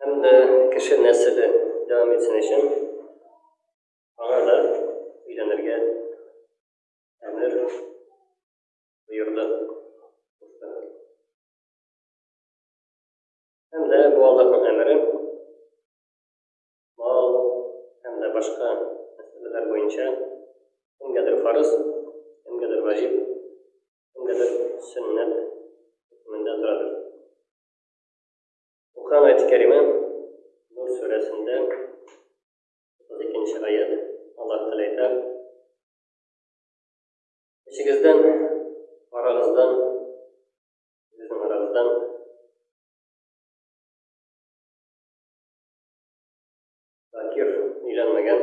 һәм дә кеше нәселе дәвам итсен өчен аңа да өйләнергә әмер боерды. Һәм дә бу Аллаһның әмере мал һәм дә башка мәсьәләләр буенча кемгәдер фарыз, кемгәдер ваҗиб, кемгәдер сөннәт хөкемендә торадыр. Укыган аяте кәриме Нур сүрәсендә 32 нче аят. Аллаһ Тәгалә әйтә: Эчегездән, арагыздан, сезнең арагыздан Закир өйләнмәгән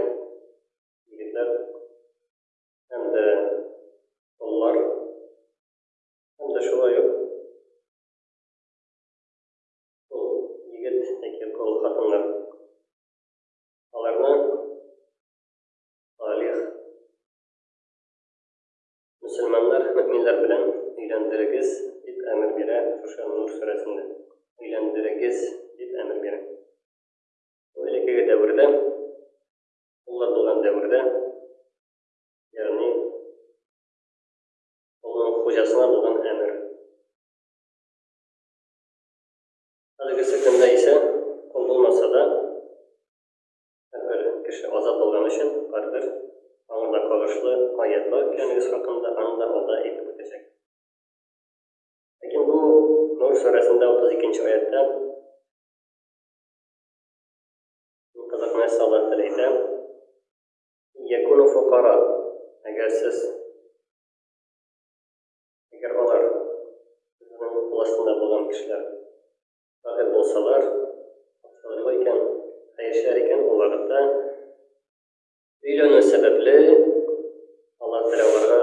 егетләр һәм дә олылар һәм дә шулай ук Ул егет яки ул хатыннар, аларны салих мөселманнар, мөэминнәр белән өйләндерегез, дип әмер бирә шушы Нур сүрәсендә. Өйләндерегез, дип әмер бирә. Бу элеккеге дәвердә, уллар булган дәвердә, ягъни улның хуҗасына булган әмер. Әлеге секундда исә, кул булмаса да, һәрбер кеше азат булган өчен барыбер аңа да каргышлы аять бар икәнлегез хакында аны да алда әйтеп үтәчәк. Ләкин бу Нур сүрәсендә 32 нче аятта кызык нәрсә Аллаһ Тәгалә әйтә. Якуну фукара, әгәр сез Әгәр алар, үзенең кул астында булган кешеләр, шагыйрь булсалар, акчалыйлар икән, хәерчеләр икән, ул вакытта өйләнү сәбәпле, алар берәүләргә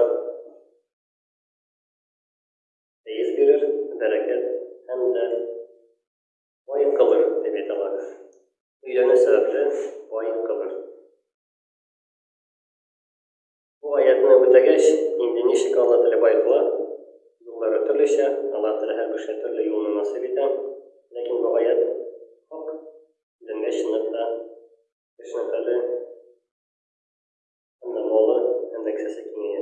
фәез бирер, бәрәкәт һәм дә бай кылыр, дип әйтә алар. Өйләнү сәбәпле бай кылыр. Бу аятьне үтәгәч, инде ничек Алла теләбай кыла, юллары төрлечә, Аллаһ Тәгалә һәр кешегә төрле юлны насыйп итә, ләкин бу аять хак дингә чынлап та кешенең хәле һәм дә малы һәм дә кесәсе киңәя.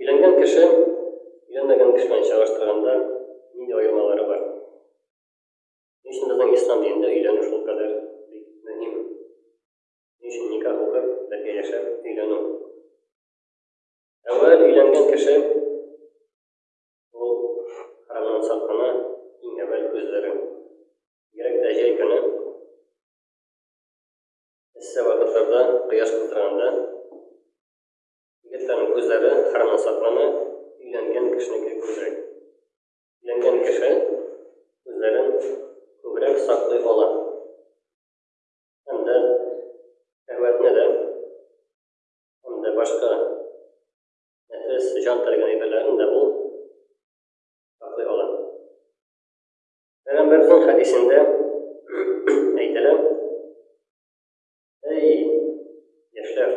Өйләнгән кеше өйләнмәгән кеше белән чагыштырганда нинди аермалары бар? Ни өчен безнең ислам динендә өйләнү шулкадәр бик мөһим? Ни өчен никах укып, бергә яшәп, өйләнү? Әүвәл өйләнгән кеше ул храмнан сак кына иң әүвәл күзләрен, бигрәк тә җәй көне эссе вакытларда, кояш кыздырганда, егетләрнең күзләре храмнан сак кына өйләнгән кешенеке күзрәк. Өйләнгән кеше үзләрен күбрәк саклый ала һәм дә шәһвәтне дә һәм дә башка нәфес, җан тәргән әйберләрен дә ул саклый ала. Пәйгамбәрнең хәдисендә әйтелә, Эй, яшьләр!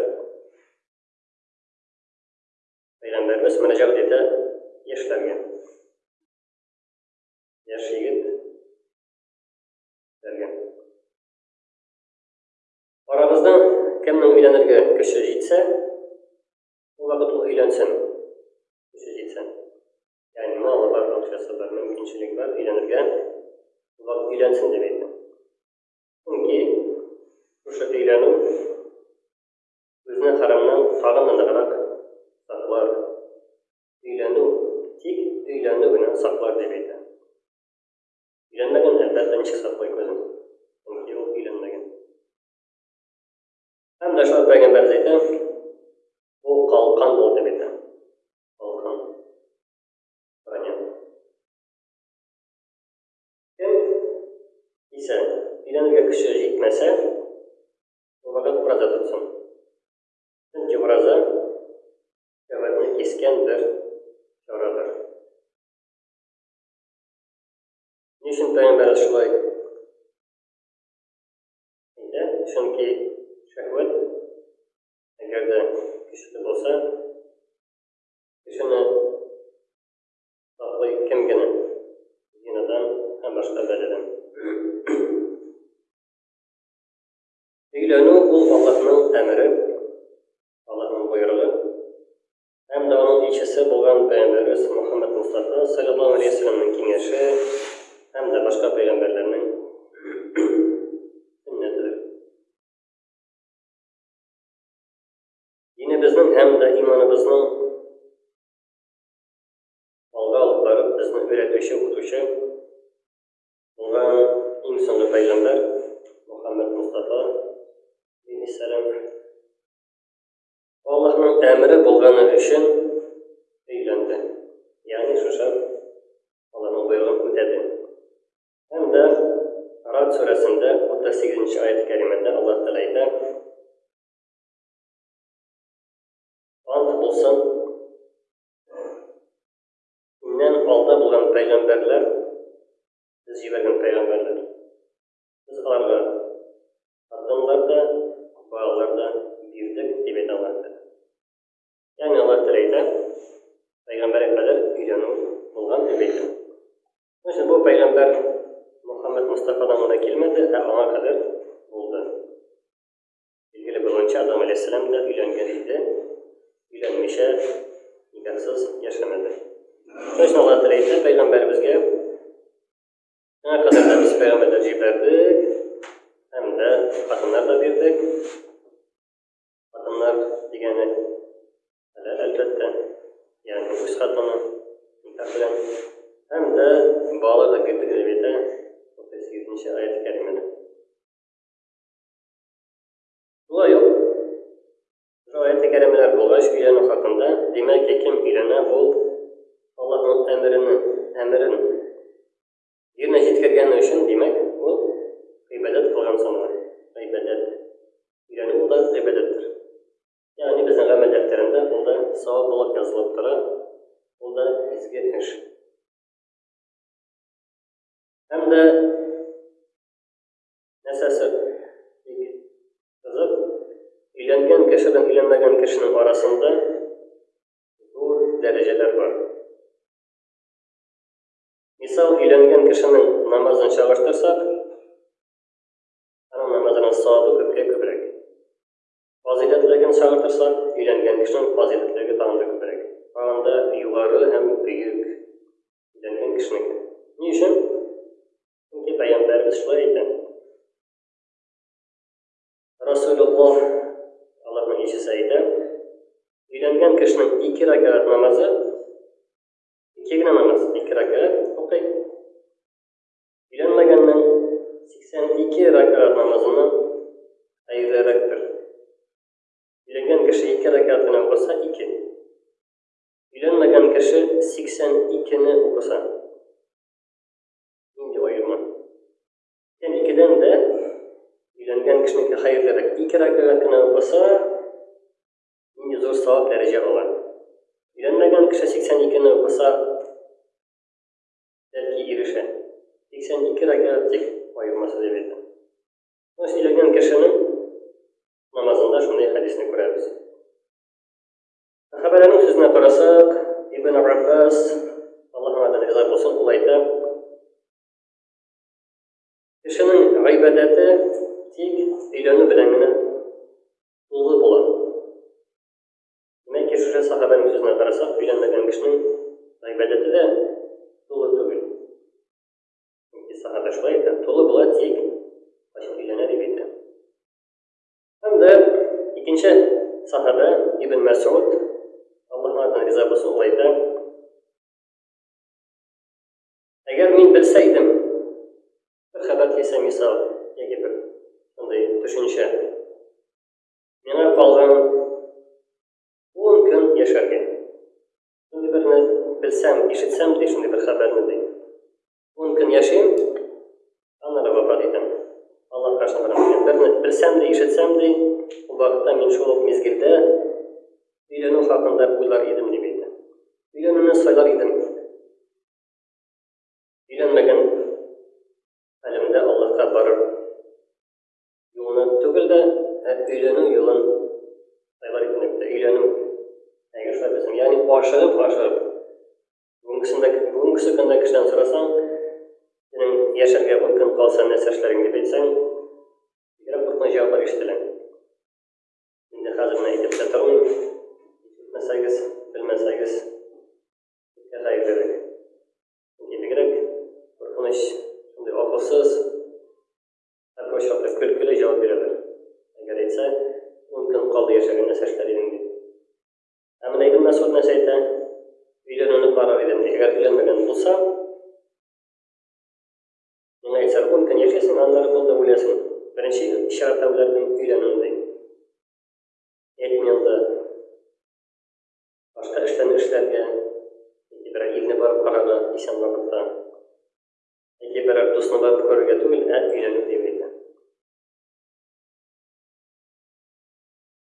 Пәйгамбәрбез мөрәҗәгать итә яшьләргә. Яшь егет ләргә. Арабызда кемнең өйләнергә көче җитсә, ул вакыт ул өйләнсен. Көче җитсә. Ягъни малы бар, акчасы бар, мөмкинчелеге бар, өйләнергә ул вакыт өйләнсен дип әйтә. Чөнки шушы өйләнү безне хәрамнан тагын да ныграк саклар, өйләнү, тик өйләнү генә саклар, дип әйтә. Өйләнмәгән, әлбәттә, ничек саклый күзен? Чөнки ул өйләнмәгән. Һәм дә шулай пәйгамбәребез әйтә, ул калкан бул, дип әйтә. Калкан. Понятно. Кем исә өйләнергә көче җитмәсә, Булмаган ураза тотсын. Чөнки ураза шәһвәтне кискән бер чарадыр. Ни өчен пәйгамбәр шулай әйтә? Чөнки шәһвәт әгәр дә көчле булса, кешене саклый кем генә зинадан һәм башка бәладан. Өйләнү ул Аллаһның әмере, Аллаһның боерыгы, һәм дә аның илчесе булган пәйгамбәребез Мөхәммәд Мустафа саллаллаһу алейһи вәсәлләмнең киңәше һәм дә башка пәйгамбәрләрнең сөннәтедер. Динебезнең һәм дә иманыбызның алга алып барып безне өйрәтүче укытучы Шуннан иң соңгы пәйгамбәр Мөхәммәд Мустафа алейһиссәлам Аллаһның әмере булганы өчен өйләнде. Ягъни шушы Аллаһның боерыгын үтәде. Һәм дә Рад сүрәсендә 38 аят кәримәдә Аллаһ Тәгалә әйтә: Ант булсын Миннән алда булган пәйгамбәрләр, Без җибәргән пәйгамбәрләр, Без аларга хатыннар да, балалар да бирдек, дип әйтә Аллаһ Тәгалә. Ягъни Аллаһ Тәгалә әйтә, пәйгамбәргә кадәр өйләнү булган дип әйтә. Шуның өчен бу пәйгамбәр Мөхәммәд Мостафадан гына килмәде, ә аңа кадәр булды. Билгеле булуынча, Адам алейһиссәлам да өйләнгән иде, өйләнмичә, никахсыз яшәмәде. Шуның өчен Аллаһ Тәгалә әйтә пәйгамбәребезгә, Миңа кадәр дә без пәйгамбәрләр җибәрдек, һәм дә хатыннар да бирдек. Хатыннар дигәне хәләл, әлбәттә, ягъни үз хатыны, никах белән, һәм дә балалар да бирдек, дип әйтә, 38 нче аят кәримәдә. Шулай ук шул аяте кәримәләр булгач өйләнү хакында, димәк, кем өйләнә, ул Аллаһның әмерен, әмерен Йөрнә җиткергәне өчен, димәк, ул гыйбадәт кылган санала. Гыйбадәт. Өйрәнү ул да гыйбадәттер. Ягъни безнең гамәл дәфтәрендә ул да савап булып язылып тора, ул да изге эш. Һәм дә Нәрсәсе кызык, өйләнгән кеше белән өйләнмәгән кешенең арасында зур дәрәҗәләр бар. Мисал, өйләнгән кешенең намазын чагыштырсак, аның намазының савабы күпкә күбрәк. Фазыйләтлеген чагыштырсак, өйләнгән кешенең фазыйләтлеге тагын да күбрәк. Тагын да югары һәм бөек өйләнгән кешенеке. Ни өчен? Чөнки пәйгамбәребез шулай әйтә. Расулуллах аларның икесе әйтә. Өйләнгән кешенең ике рәкәгать намазы, ике генә намаз, ике рәкәгать укый. Өйләнмәгәннең 82 рәкәгать намазыннан хәерлерәктер. Өйләнгән кеше ике рәкәгать кенә укыса, ике. Өйләнмәгән кеше 82-не укыса, Нинди аерма? Һәм икедән дә өйләнгән кешенеке хәерлерәк. Ике рәкәгать кенә укыса, нинди зур савап дәрәҗә ала. Өйләнмәгән кеше 82 не укыса, бәлки ирешә. 82 рәкәгать тик аермасы дип әйтә. Ул сөйләгән кешенең намазында шундый хәдисне күрәбез. Хәбәрәнең сүзенә карасак, Ибн Аббас, Аллаһ анардан риза булсын, ул әйтә, кешенең гыйбадәте тик өйләнү белән генә тулы була. Димәк, шушы сахабәнең сүзенә карасак, өйләнмәгән кешенең гыйбадәте дә тулы түгел. Сахабә шулай әйтә, тулы була тик кайчан өйләнә дип әйтә. Һәм дә икенче сахабә Ибн Мәсгуд Аллаһыдан риза булсын ул әйтә. Әгәр мин белсә идем, бер хәбәр килсә мисал, яки бер шундый төшенчә. Миңа калган 10 көн яшәргә. Шундый берне белсәм, ишетсәм дә шундый бер хәбәрне ди. 10 көн яшим, аны да вафат итәм. Аллаһ каршына барам. Мин берне белсәм дә, ишетсәм дә, ул вакытта мин шул ук мизгелдә өйләнү хакында уйлар идем дип әйтә. Өйләнүне сайлар идем. Өйләнмәгән хәлемдә Аллаһка барыр юлны түгел дә, ә өйләнү юлын сайлар идем дип әйтә. Өйләнү. Әгәр шулай булса, ягъни ашыгып-ашыгып Бүгенге көндә, бүгенге көндә кешедән сорасаң, синең яшәргә ун көн калса нәрсә эшләрең дип әйтсәң, бигрәк куркыныч җаваплар ишетелә. Инде хәзер менә әйтеп тә тормыйм. Ишетмәсәгез, белмәсәгез, бергә хәерлерәк. Чөнки бигрәк куркыныч, шундый акылсыз, һәр очракта көлкеле җавап бирәләр. Әгәр әйтсә, ун көн калды яшәргә нәрсә эшләр идең дип. Ә менә Ибн Мәсгуд нәрсә әйтә? Өйләнүне карар идем, ди. Әгәр өйләнмәгән булсам, миңа әйтсәләр, ун көн яшәсең, аннары кул да үләсең. Беренче чиратта үләрдем өйләнүен, ди. Әйтми анда башка эшләрне эшләргә, яки берәр илне барып карарга исән вакытта, яки берәр дусны барып күрергә түгел, ә өйләнү дип әйтә.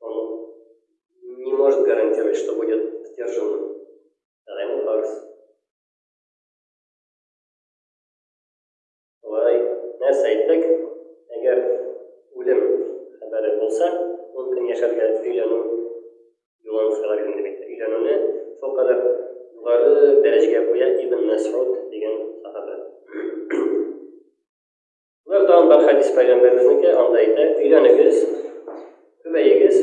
Он не может гарантировать, что будет сдержан Райан Фарс. Вай, нәрсә әйттек? Әгәр үлем хәбәре булса, ун көн яшәргә өйләнү юлын сайлар идем димәк. Өйләнүне шул кадәр югары дәрәҗәгә куя Ибн Мәсгуд дигән сахаба. Менә тагын бер хәдис пәйгамбәребезнеке, анда әйтә, өйләнегез, күбәегез.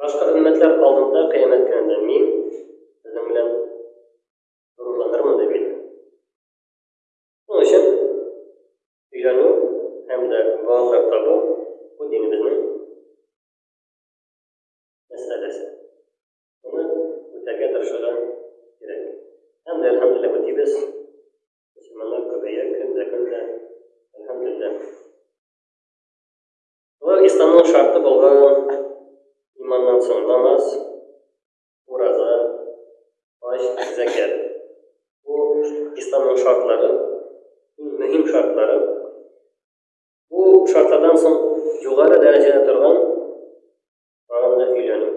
Башка өммәтләр алдында кыямәт көнендә мин сезнең белән горурланырмын дип әйтә. Шуның өчен өйләнү һәм дә балалар табу бу динебезнең мәсьәләсе. Моны үтәргә тырышырга кирәк. Һәм дә, әлхәмдулиллаһ, үтибез. Мөселманнар күбәя көн дә көн дә. Әлхәмдулиллаһ. Ул исламның шарты булган иманнан соң намаз, ураза, хаҗ, зәкят. Бу исламның шартлары, иң мөһим шартлары. Бу шартлардан соң югары дәрәҗәдә торган тагын да өйләнү.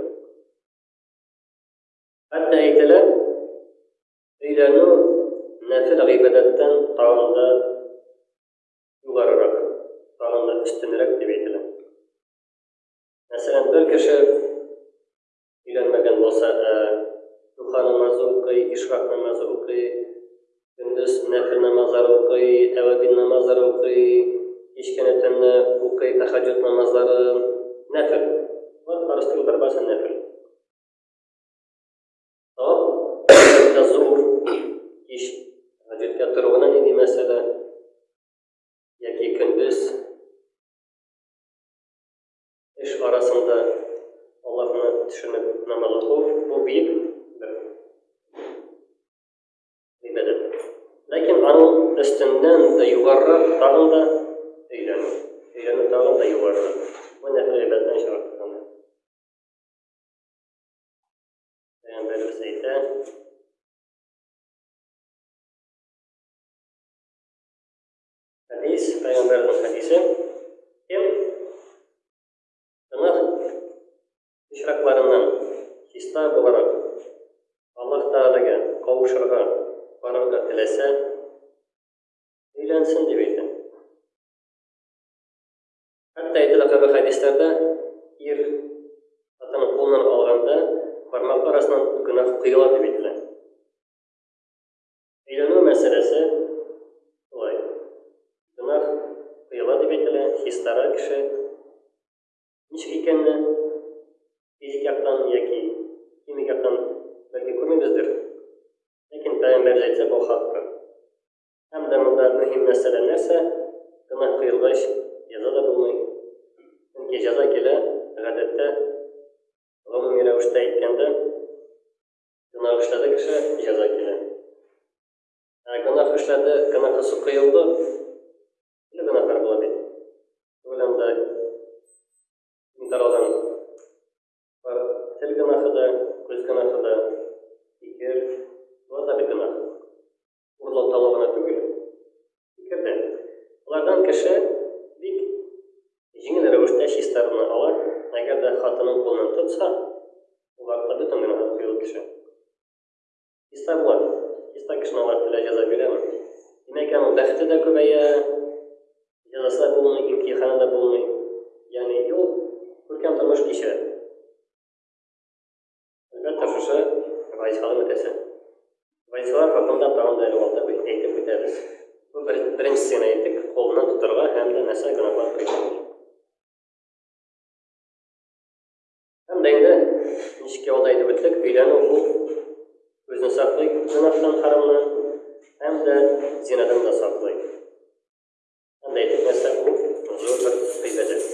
Хәтта әйтәләр, Өйләнү нәфел гыйбадәттән тагын да югарырак, тагын да өстенрәк дип әйтелә. Мәсәлән, бер кеше өйләнмәгән булса, ә духа намазы укый, ишрак намазы укый, көндез нәфел намазлар укый, әвәбин намазлар укый, кичкене төнне укый, тахаҗут намазлары, нәфел. Бар, барысы да барбасы нәфел. Тап, бөткә зур, кич, бөткә торуына нинди мәсьәлә, яки көндез, эш арасында Аллаһны төшенеп намаз уку, бу бик бер ибәдәт. Ләкин аның өстеннән дә югарырак тагын да өйләнү. Өйләнү тагын да югарырак. Бу нәфил ибәдәттән чыгартылган. Пәйгамбәребез әйтә, хәдис, пәйгамбәрнең хәдисе, кем гөнаһ очракларыннан чиста буларак Аллаһ Тәгаләгә кавышырга барырга теләсә, өйләнсен дип әйтә. Хәтта әйтелә кебек хәдисләрдә, ир хатынын кулыннан алганда, бармаклар арасыннан гөнаһ коела дип әйтелә. Өйләнү мәсьәләсе шулай. Гөнаһ коела дип әйтелә, хистара кеше. Ничек икәнне физик яктан яки химик яктан бәлки күрмибездер. Ләкин пәйгамбәр әйтә бу хакка. Һәм дә монда мөһим мәсьәлә нәрсә? Гөнаһ кыйлгач, яза да булмый. Чөнки җәза килә, гадәттә, гомуми рәвештә әйткәндә, гөнаһ эшләде кеше, җәза килә. Ә гөнаһ эшләде, гөнаһысы кыйлды, төрле гөнаһлар була бит. Күләмдә мин таралган бар тел гөнаһы да, күз гөнаһы да, фикер, бар да бит гөнаһ. урлаталар гына түгел. Фикер дә. Алардан кеше бик җиңел рәвештә чистарына ала, әгәр дә хатының кулынан тотса, улар да бөтен генә кыйлып төшә. Чиста була, чиста кешене алар теләй җәза бирәме? Димәк, аның бәхете дә күбәя, җәзасы да булмый, имтиханы да булмый. Ягъни, юл күркәм тормыш кичерә. Менә каршысы Гайсалым әтәсе. Гайсалар хакында тагын да әле алда әйтеп үтәбез. Бу бер, беренчесе генә әйттек, кулыннан тотарга һәм дә нәрсә гөнаһлар кылган. Һәм дә инде ничек ялда әйтеп үттек, өйләнү бу үзен саклый гөнаһтан, харамнан һәм дә зинадан да саклый. Һәм дә әйтеп нәрсә бу зур бер гыйбадәт.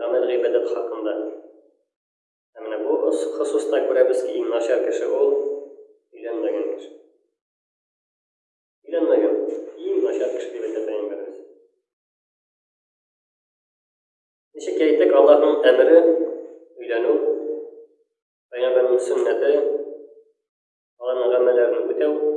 Гамәл гыйбадәт хакында. Ә менә бу хосуста күрәбез ки, иң начар кеше ул өйләнмәгән кеше. Өйләнмәгән иң начар кеше дип әйтә пәйгамбәребез. Ничек әйтек, Аллаһның әмере өйләнү, пәйгамбәрнең сөннәте, аларның гамәлләрен үтәү,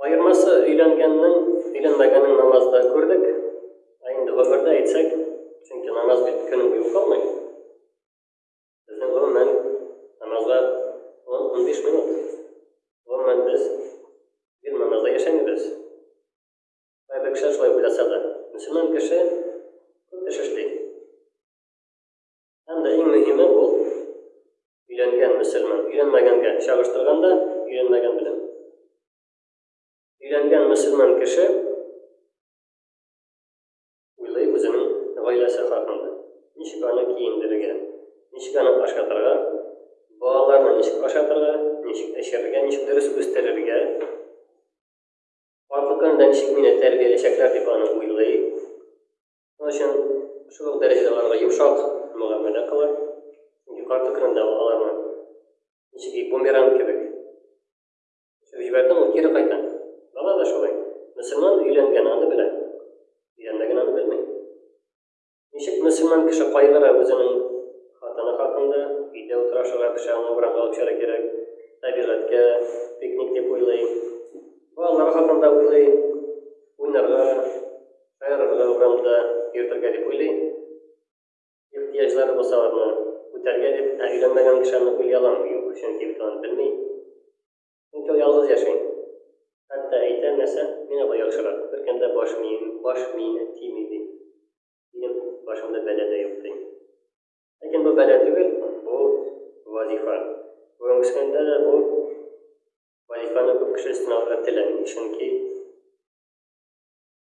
Аермасы өйләнгәннең, өйләнмәгәннең намазда күрдек. Ә инде гомердә әйтсәк, чөнки намаз бит көн буе укылмый. Безнең гомумән намазга 10-15 минут. Гомумән без гел намазда яшәмибез. Кайбер кешеләр шулай уйласа да, мөселман кеше күп эш эшли. Һәм дә иң мөһиме ул өйләнгән мөселман, өйләнмәгәнгә чагыштырганда, өйләнмәгән белән. Өйләнгән мөселман кеше уйлый үзенең гаиләсе хакында. Ничек аны киендерергә, ничек аны ашатырга, балаларны ничек ашатырга, ничек эчерергә, ничек дөрес үстерергә, аркы көнендә ничек мине тәрбияләячәкләр дип аны уйлый. Шуның өчен шул ук дәрәҗәдә аларга йомшак мөгамәлә кыла. Чөнки кар төкерендә ул аларны ничек ди, бумеранг кебек төшереп җибәрде, ул кире кайта. Бала да шулай. Мөселман өйләнгән, аны белә. Өйләнмәгән аны белми. Ничек мөселман кеше кайгыра үзенең хатыны хакында, өйдә утырашырга кеше аны урамга алып чыгарга кирәк, табигатькә пикник дип уйлый. Балалары хакында уйлый, уйнарга, Хәер, менә бу фондта йөртергә дип уйлый. Ихтыяҗлары булса аларны үтәргә дип, ә өйләнмәгән кеше аны уйлый аламы? Юк, чөнки бит ул аны белми. Чөнки ул ялгыз яши. Хәтта әйтә, нәрсә, миңа бу яхшырак, беркемдә баш мием, баш миенә тими, ди. Минем башымда бәла дә юк, ди. Ләкин бу бәла түгел, бу, вазифа. Бүгенге көндә дә бу вазифаны күп кеше өстенә алырга теләми, чөнки.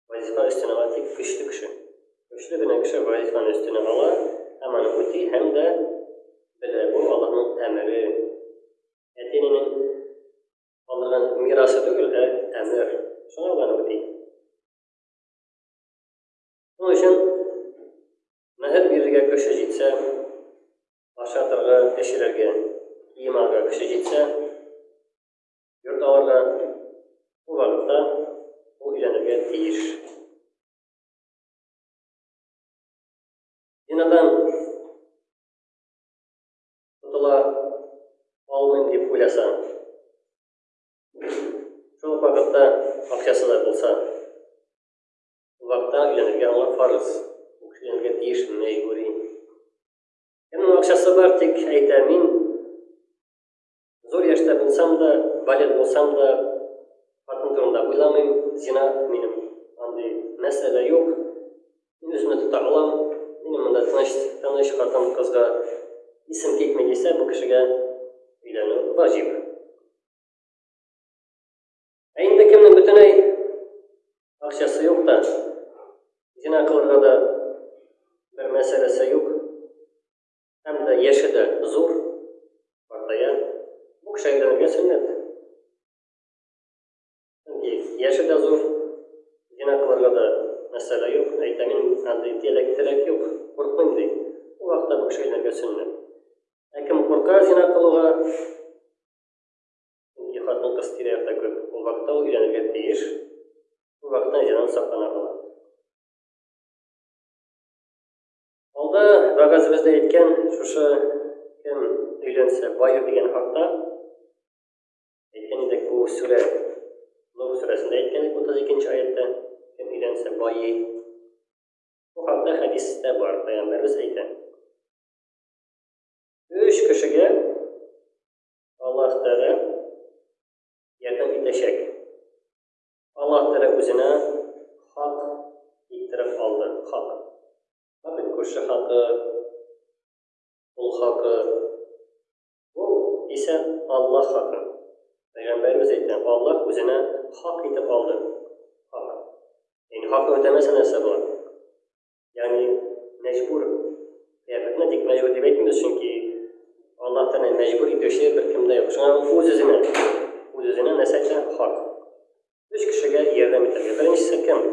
Вазифа өстен ала тик көчле кеше. Көчле генә кеше вазифаны өстенә ала һәм аны үти һәм дә белә, бу Аллаһның әмере. Әти-әнинең калдырган мирасы түгел, ә әмер. Шуңа ул аны үти. Шуның өчен мәһәр бирергә көче җитсә, ашатырга, эчерергә, кием алырга көче җитсә, йорт алырга, ул вакытта ул өйләнергә тиеш. Динадан тотыла алмыйм дип уйласаң, шул вакытта акчасы да булса, ул вакытта өйләнергә аңа фарыз, ул кеше өйләнергә тиеш, мәйгүри. Кемнең акчасы бар, тик әйтә, мин Зур яшьтә булсам да, балигъ булсам да, хатын турында уйламыйм, зина минем андый мәсьәлә юк, мин үземне тота алам, минем монда тыныч, тыныч хатын-кызга исем китми дисә, бу кешегә өйләнү ваҗиб. Ә инде кемнең бөтенләй акчасы юк та, зина кылырга да бер мәсьәләсе юк, Һәм дә яше дә зур, картая. Бу кеше әйләнергә сөннәт. Чөнки яше дә зур, зина кылырга да мәсьәлә юк. Әйтә, мин андый теләк-теләк юк, куркмыйм, ди. Ул вакытта бу кеше әйләнергә сөннәт. Ә кем курка зина кылуга, чөнки хатын-кыз тирә-якта күп, ул вакытта ул өйләнергә тиеш. Ул вакытта зинаны саклана ала. Алда вәгазебез дә әйткән шушы кем өйләнсә баю дигән хакта әйткән идек бу сүрә Нур сүрәсендә әйткән идек 32 аятта кем өйләнсә байый бу хакта хәдистә бар пәйгамбәребез әйтә өч кешегә Аллаһ Тәгалә ярдәм итәчәк Аллаһ Тәгалә үзенә хак иттереп алды. Хак. Хак бит күрше хакы, ул хакы. Ул исә Аллаһ хакы. Пәйгамбәребез әйтә, Аллаһ үзенә хак итеп алды. Хак. Ин хакны үтәмәсә нәрсә була? Ягъни мәҗбүр кыяфәтенә тик мәҗбүр дип әйтмибез, чөнки Аллаһ Тәгалә мәҗбүр итүче беркем дә юк. Шуңа үз-үзенә, үз-үзенә нәрсә әйтә? Хак. Өч кешегә ярдәм итәргә. Беренчесе кем?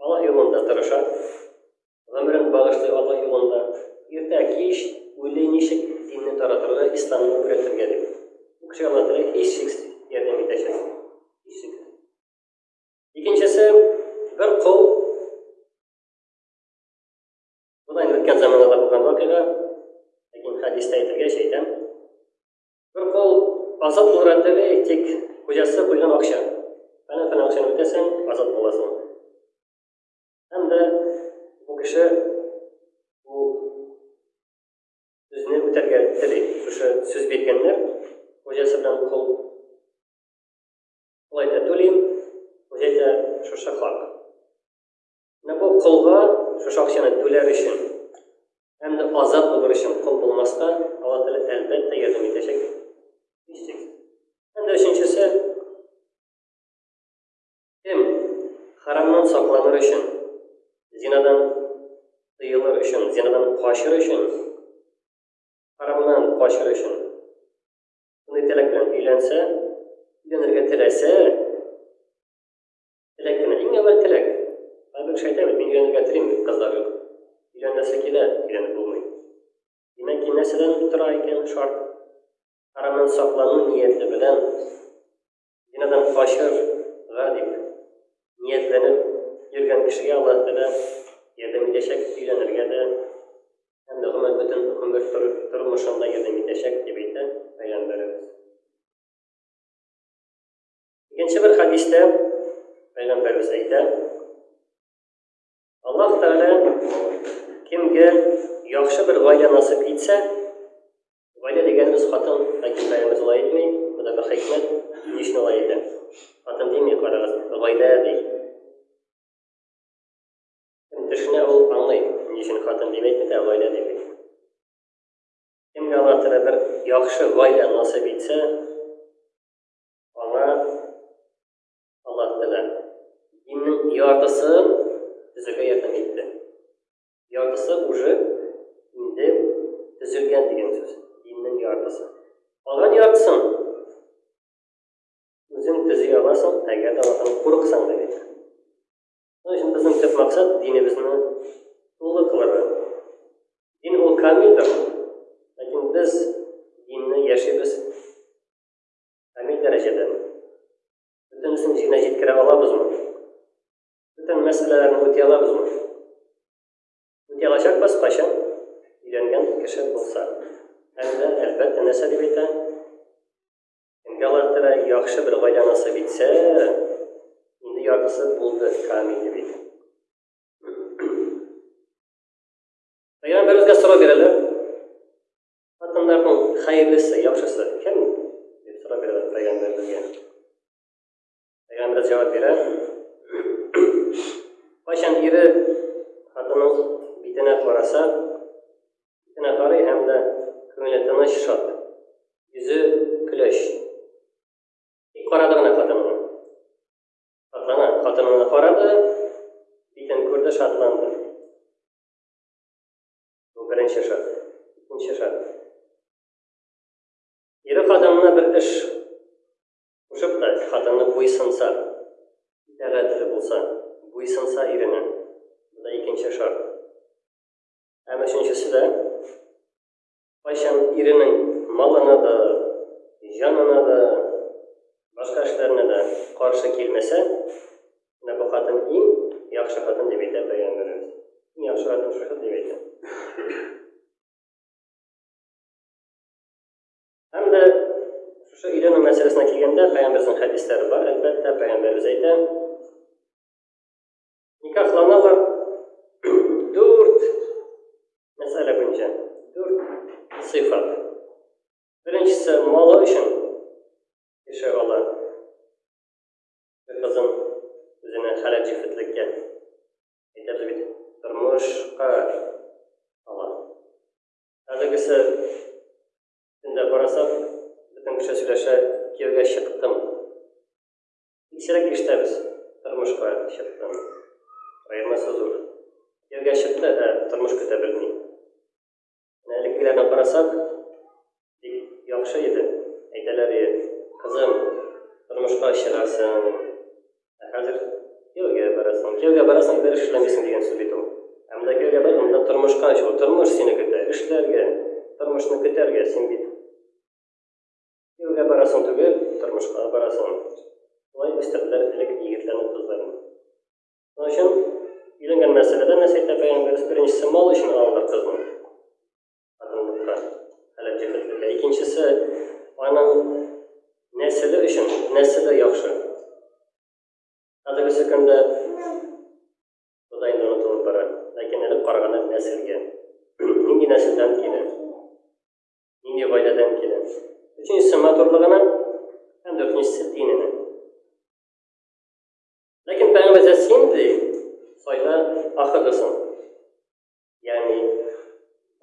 Аллаһ юлында тырыша, гомерен багышлый Аллаһ юлында, иртә кич уйлый ничек динне таратырга, исламны өйрәтергә дип. Бу кешегә Аллаһ Тәгалә һичшиксез ярдәм итәчәк. Һичшиксез. Икенчесе бер кол Бу да үткән заманада булган вакыйга. Ләкин хәдистә әйтелгәч әйтәм. Бер кол азат булырга тели, тик хуҗасы куйган акча. Әнә фәлән акчаны үтәсәң, азат буласың. Һәм дә бу кеше бу сүзне үтәргә тели. Шушы сүз биргәннәр, хуҗасы белән кол Алайда түлим, үзе дә шушы хак. Менә бу колга шушы акчаны түләр өчен һәм дә азат булыр өчен кол булмаска Алла Тәгалә әлбәттә ярдәм итәчәк. Ничек? Һәм дә өченчесе кем харамнан сакланыр өчен, зинадан тыелыр өчен, зинадан качыр өчен, харамнан качыр өчен Мондый теләк белән өйләнсә, өйләнергә теләсә, теләк кенә, иң әүвәл теләк. Кайбер кеше әйтә бит, мин өйләнергә телим, кызлар юк. Өйләнәсе килә, өйләнеп булмый. Димәк, нәрсәдән тора икән шарт? Харамнан саклану нияте белән Бинадан качыр га дип ниятләнеп йөргән кешегә Аллаһ Тәгалә ярдәм итәчәк, өйләнергә дә һәм дә гомер бөтен гомер тормышында ярдәм итәчәк дип әйтә Пәйгамбәребез. Икенче бер хәдистә Пәйгамбәребез әйтә, Аллаһ Тәгалә кемгә яхшы бер гаилә насыйп итсә, Ваня дигән рус хатын, ләкин бәямез алай итми, бу да бер хикмәт, ни өчен алай итә? Хатын дими, карагыз, гаилә ди. Төшенә ул аңлый, ни өчен хатын дип әйтми дә, гаилә дип әйтә. Кемгә Аллаһ Тәгалә бер яхшы гаилә насыйп итсә, аңа Аллаһ Тәгалә диннең яртысын төзергә ярдәм итте. Яртысы уже инде төзелгән дигән сүз. Диннең яртысы. Калган яртысын үзең төзи аласың, әгәр дә Аллаһтан курыксаң дип әйтә. Шуның өчен безнең төп максат динебезне тулы кылырга. Дин ул камилдер, ләкин без динне яшибез камил дәрәҗәдә. Бөтенесен җиренә җиткерә алабызмы? Бүтән мәсьәләләрне үти алабызмы? Үти алачакбыз, кайчан? Өйрәнгән кеше булса. Әлбә, әлбәттә, нәрсә дип әйтә? Кемгә алар тирә яхшы бер гаилә насыйп итсә, инде яртысы булды, камил дип әйтә. Пәйгамбәребезгә сорау бирәләр. Хатыннарның хәерлесе, яхшысы кем? дип сорау бирәләр пәйгамбәребезгә. Пәйгамбер бераз җавап бирә. Кайчан ире хатының битенә караса, битенә карый һәм дә күңеле тыныч шат. Йөзе көләч. Тик карады гына хатынына. Хатына, хатынына карады, битен күрде, шатланды. Бу беренче шат. Икенче шат. Ире хатынына бер эш Кушып та, хатыны буйсынса, итагатьле булса, буйсынса иренә. Бу да икенче шарт. Һәм өченчесе дә, кайчан иренең малына да, җанына да, башка эшләренә дә каршы килмәсә, менә бу хатын иң яхшы хатын дип әйтә Пәйгамбәребез. Иң яхшы хатын шушы дип әйтә. Һәм дә шушы өйләнү мәсьәләсенә килгәндә, пәйгамбәрнең хәдисләре бар, әлбәттә, пәйгамбәрбез әйтә, никахланалар дүрт мәсьәлә буенча, дүрт сыйфат. Беренчесе малы өчен кеше ала бер кызын үзенә хәләл җефетлеккә әйтәбез бит, тормышка ала. Әлегесе инде барасы бөтен кеше сөйләшә, кияүгә чыктым. Исерек иштәбез, тормышка чыктым. Аермасы зур. Кияүгә чыкты, ә тормыш көтә белми. Менә элеккеләрне карасак, бик яхшы иде. Әйтәләр иде, кызым, тормышка чыгасың, Ә хәзер кияүгә барасың, кияүгә барасың, бер эш эшләмисең дигән сүз бит ул. Ә монда кияүгә бар, монда тормышка ачылу, тормыш сине көтә, эшләргә, тормышны көтәргә, син бит кияүгә барасың түгел, тормышка барасың. Шулай үстерделәр элек егетләрне, кызларны. Шуның өчен өйләнгән мәсьәләдә нәрсә әйтә пәйгамбәребез? Беренчесе мал өчен алалар кызны. Адымлап тора. Һәлак җирдә килергә. Икенчесе, аның нәселе өчен, нәселе яхшы. Хәзерге көндә Ходай инде онытылып бара. Ләкин элек караганда нәселгә. Нинди нәселдән килә? Нинди гаиләдән килә? Өченчесе матурлыгына һәм дүртенчесе диненә. Ләкин пәйгамбәр син ди, сайла ахыргысын. Ягъни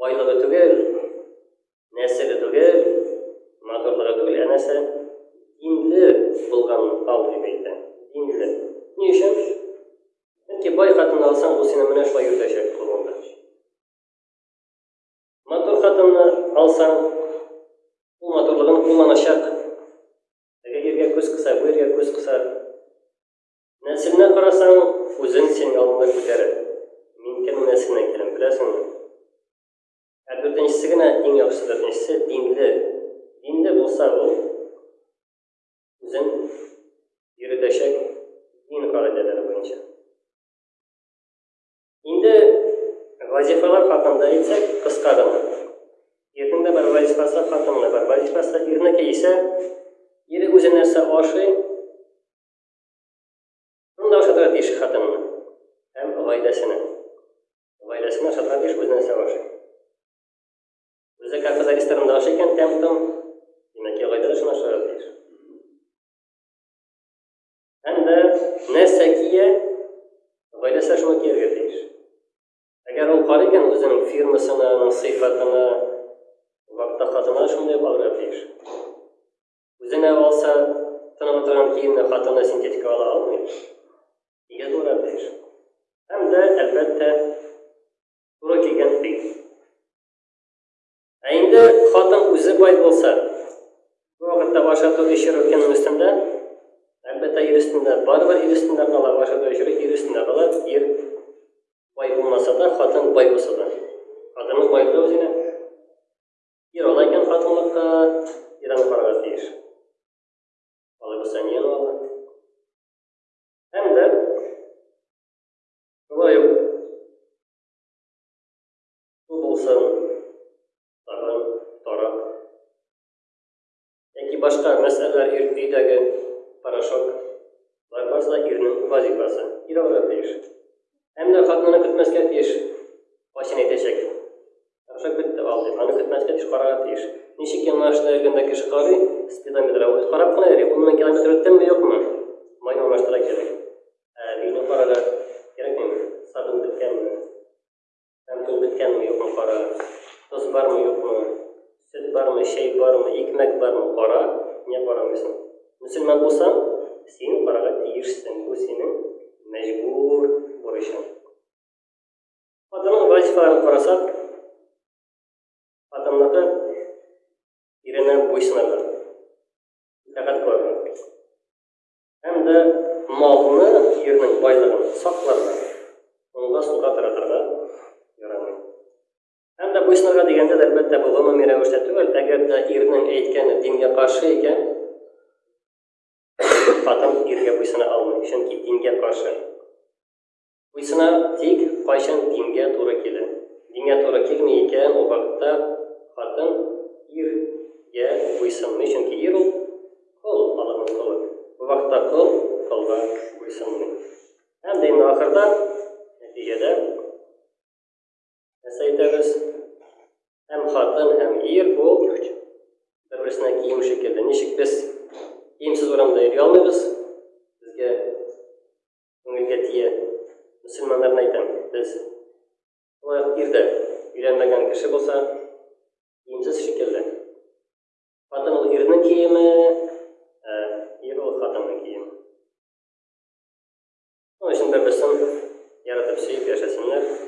байлыгы түгел, нәселе түгел, матурлыгы түгел, ә нәрсә? Динле булган ал дип әйтә. Динле. Ни өчен? Чөнки бай хатын алсаң, ул сине менә шулай йөртәчәк кулыңда. Матур хатынны алсаң, ул матурлыгын кулланачак. Теге иргә күз кыса, бу иргә күз кыса. Нәселенә карасаң, үзен син алдында күтәрер. Мин кем нәселенә киләм, беләсеңме? Ә дүртенчесе генә иң яхшы дүртенчесе динле. Динле булса ул үзен йөретәчәк дин кагыйдәләре буенча. Инде вазифалар хакында әйтсәк, кыска гына. Ирнең дә бар вазифасы, хатынның да бар вазифасы. Ирнеке исә ире үзе нәрсә ашый, Шунда ошатырга тиеш хатынны һәм гаиләсенә. Гаиләсенә ошатырга тиеш үзенә сәваш. Үзе кафеда ресторанында ашый икән тәм-том, димәк, гаиләдә шуны ашарга тиеш. Һәм дә нәрсә кия, гаиләсе шуны кияргә тиеш. Әгәр ул карый икән үзенең фирмасына, аның сыйфатына, вакытта хатынына шундый алырга тиеш. Үзенә алса, тынып утырган киемне хатыны синтетика ала алмый. Нигә туры тиеш? Һәм дә, әлбәттә, туры килгән бик. Ә инде хатын үзе бай булса, бу вакытта ашату эшерү кемнең өстендә? Әлбәттә, ир өстендә. Барыбер ир өстендә кала, ашату эшерү ир өстендә кала. Ир бай булмаса да, хатын бай булса да. Хатынның байлыгы үзенә. Ир ала икән хатынлыкка, ир аны карарга тиеш. Алай булса ни аңлады? Һәм дә шулай ук бу булсын тагын тарак Яки башка мәсьәләләр ир, өйдәге порошок, бар барса ирнең вазифасы, ир алырга тиеш. Һәм дә хатынны көтмәскә тиеш. Кайсын әйтәчәк. Порошок бетте, ал дип, аны көтмәскә тиеш, карарга тиеш. Ничек яңа эшенә йөргәндә кеше карый, спидометр, үзе карап кына йөри, ун мең километр үттемме, юкмы? Май алмаштыра кирәк. Ә өйне карарга кирәкмиме? Сабын беткәнме? Һәм төн беткәнме, юкмы кара, тоз бармы, юкмы, сөт бармы, чәй бармы, икмәк бармы, кара, не карамыйсың. Мөселман булсаң, син карага тиешсең, бу синең мәҗбүр бурычың. Хатынның вазифаларын карасак, хатынныкы иренә буйсынырга, итагать кылырга. һәм дә малны, җирнең байлыгын сакларга, онга суга таратырга ярамый. Һәм дә буйсынырга дигәндә дә, әлбәттә, бу гомуми рәвештә түгел, әгәр дә ирнең әйткәне дингә каршы икән, хатын иргә буйсына алмый, чөнки дингә каршы. Буйсына, тик кайчан дингә туры килә. Дингә туры килми икән, ул вакытта хатын ир гә буйсынмый, чөнки ир ул, кол, Аллаһның колы. Бу вакытта кол колга буйсынмый. Һәм дә инде ахырда, нәтиҗәдә, нәрсә әйтәбез? Һәм хатын, һәм ир ул бер-берсенә кием шикелле. Ничек без киемсез урамда йөри алмыйбыз? Безгә күңелгә тия. Мөселманнарны әйтәм, без шулай ук ир дә өйләнмәгән кеше булса, киемсез шикелле. Хатын ул ирнең киеме, ә ир ул хатынның киеме. Шуның өчен бер-берсен яратып сөеп яшәсеннәр.